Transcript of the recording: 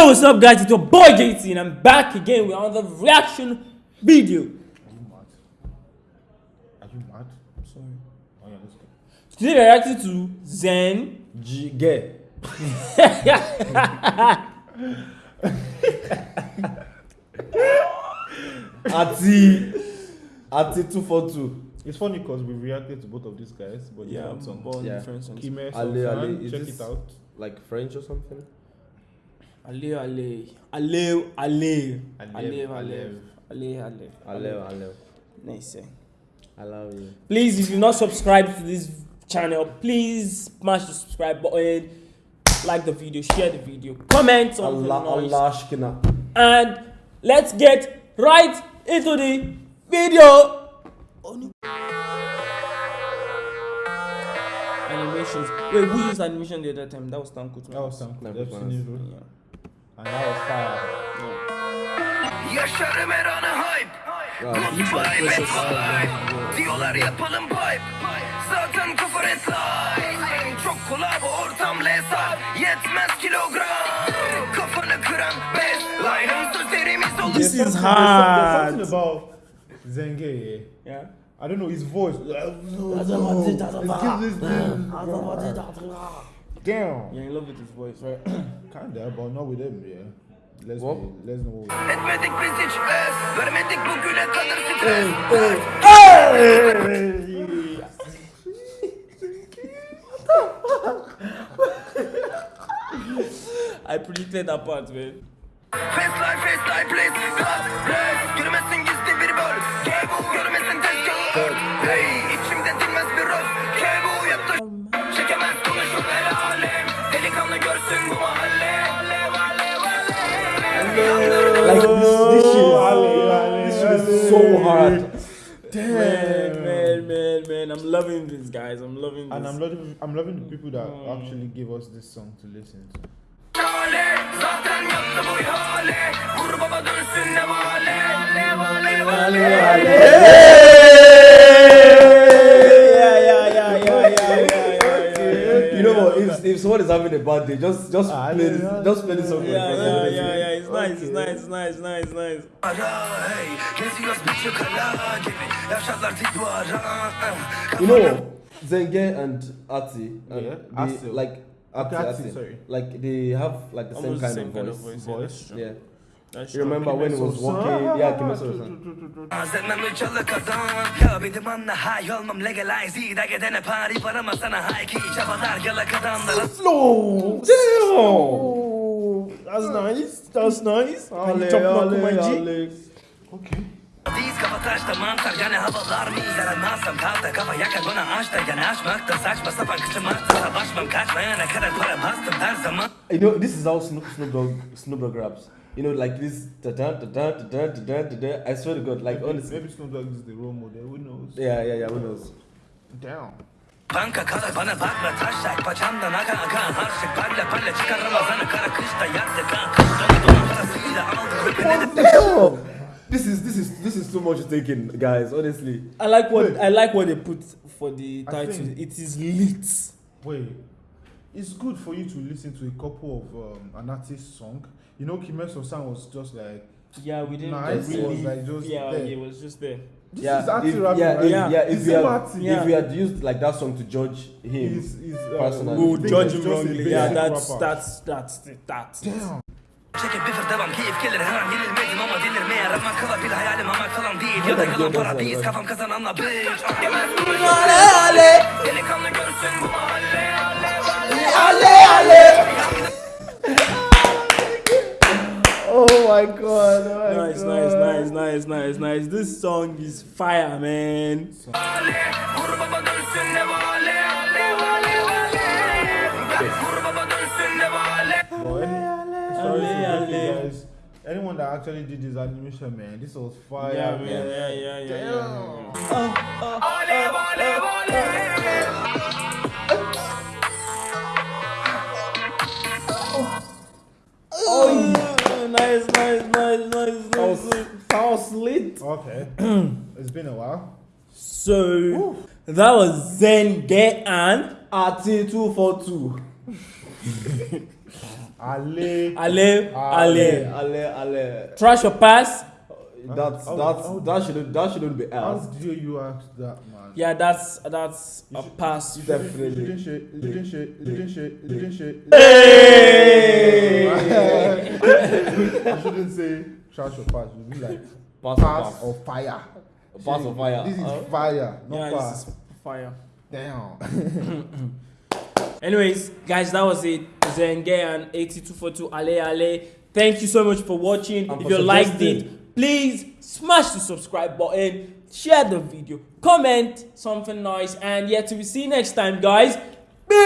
Yo, what's up, guys? It's your boy JT, and I'm back again with another reaction video. Are you mad? Are you mad? I'm sorry. Oh yeah, let's go. Today, we're reacting to Zen. G get. Ati Ati two four two. It's funny because we reacted to both of these guys, but Yeah, different Yeah. different songs. Kime Ale, Sultan, Ale, is check this- it out. Like French or something? Ale, ale, ale, ale, ale, Alev, ale, ale, ale, Aleo, Aleo. Nice. eh. I love you. Please, if you're not subscribed to this channel, please smash the subscribe button, like the video, share the video, comment on Allah, the noise, Allah, Shkina. and let's get right into the video. Animations. Wait, who used animation the other time? That was Kutman. That was Sam That was I've seen nice. it, bro. Yeah. Hani Yaşarım her anı hype. Goodbye bad vibe. Şey Diyorlar yapalım pipe. Zaten küfür et Çok kulağı bu ortam lesa. Yetmez kilogram. Kafanı kıran best. Line'ın sözlerimiz olur. This is hard. There's something about Zenge. Yeah. I don't know his voice. It gives this Damn. You're in love with his voice, right? Kinda, but not with him, yeah. Let's What? be, let's know. Etmedik biz hiç es Vermedik bugüne kadar stres I predicted that part, man. Fast life, fast life, please God bless Yürümesin gizli bir böl Kebu Yürümesin so hard. Man, man, man, man. I'm loving this, guys. I'm loving this. And I'm loving, I'm loving the people that oh. actually gave us this song to listen to. You know what? If, if someone is having a bad day, just just Ah, play yeah, this, just play this song for Yeah, yeah, yeah, yeah. It's nice, it's nice, it's nice, it's nice, it's nice. Ara hey Geziyoruz bir kala gibi Yaşarlar dik duvara You know, Zenge and Ati, and Yeah, they, Ati. like Ati, Okay, Ati, Ati, sorry. like they have like the Almost same the kind same of voice. Yeah, that's true. Yeah, That's you remember when he was walking? Yeah, Kimeso-san. Zemem çalık adam Ya bir anla hay olmam legalize İyi de gidene pari parama sana hay ki Çabalar yalak adamlara Slow, damn. That's nice. That's nice. Can you Ale, ale, ale. Okay. Diz kafa taşta mantar yani havalar mı Yaranmazsam kalta kafa yakar bana aç da yani açmakta Saçma sapan kıçımakta Savaşmam kaçmayana kadar para bastım her zaman You know, this is how Snoop Snoop Dogg Snoop Dogg raps. you know, like this. Da, da, da, da, da, da, da, da, I swear to God, like maybe, honestly. Maybe it's not like this the role model. Who knows? Yeah, yeah, yeah. Who knows? Down. Banka kara bana bakma taşak Bacağımdan akan akan harçlık Palle palle çıkar Ramazan'ı kara kışta yaktık Kıştanı doğum parasıyla aldık This is this is this is too much taking, guys. Honestly, I like what Wait. I like what they put for the title. It is lit. Wait, it's good for you to listen to a couple of um, an artist's song. You know, Kimeso San was just like Yeah, we didn't Nice. really. Was like just yeah, there. it was just there. this yeah, is arty if, yeah, right? if, Yeah. yeah, If we had. Yeah. if we had used like that song to judge him, He's, he's, uh, Personally. We would judge him wrongly. Yeah, basic that's that's that's that's. Damn. Çekip bir fır devam keyif gelir her an yenilmedim ama delirmeye Ramak kala bir hayalim amak falan değil Ya da yalan para biz kafam kazananla bitch allez, allez. oh my god. Oh my nice, god. nice, nice, nice, nice, nice. This song is fire, man. Anyone that actually did this animation, man, this was fire. Yeah, man. Yeah, yeah, yeah, yeah. yeah. Nice, nice, nice, That was, nice. that was lit. Okay, it's been a while. So that was Zen Get and Ati two four two. Ale. Ale, Ale. Ale, ale. Trash or pass? That's How- that's how- that shouldn't that shouldn't be asked. How asked. dare you ask that, man? Yeah, that's that's You a should- pass. You Definitely. didn't share. You didn't share. You didn't share. You didn't share. Hey! You shouldn't say trash or pass. You be like Pass or pass pass. or fire. Pass or fire. This is Uh, fire, not Yeah, pass. this is fire. Damn. Anyways, guys, that was it. Zenge and 8242 Ale Ale. Thank you so much for watching. And if for you liked it, please smash the subscribe button, share the video, comment something nice, and yeah, till we see you next time, guys. Peace.